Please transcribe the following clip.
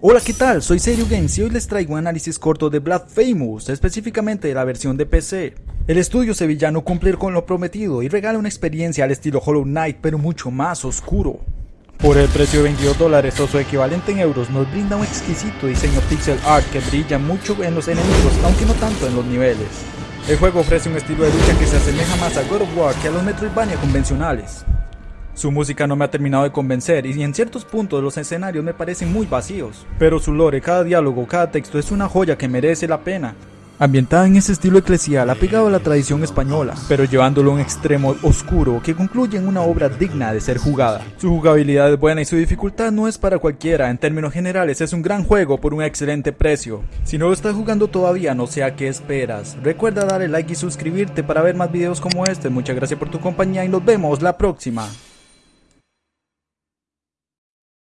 Hola, ¿qué tal? Soy Serio Games y hoy les traigo un análisis corto de Blasphemous, específicamente de la versión de PC. El estudio sevillano cumple con lo prometido y regala una experiencia al estilo Hollow Knight, pero mucho más oscuro. Por el precio de 22 dólares o su equivalente en euros nos brinda un exquisito diseño pixel art que brilla mucho en los enemigos, aunque no tanto en los niveles. El juego ofrece un estilo de lucha que se asemeja más a God of War que a los Metroidvania convencionales. Su música no me ha terminado de convencer y en ciertos puntos los escenarios me parecen muy vacíos, pero su lore, cada diálogo, cada texto es una joya que merece la pena. Ambientada en ese estilo eclesial apegado a la tradición española, pero llevándolo a un extremo oscuro que concluye en una obra digna de ser jugada. Su jugabilidad es buena y su dificultad no es para cualquiera, en términos generales es un gran juego por un excelente precio. Si no lo estás jugando todavía no sé a qué esperas, recuerda darle like y suscribirte para ver más videos como este, muchas gracias por tu compañía y nos vemos la próxima.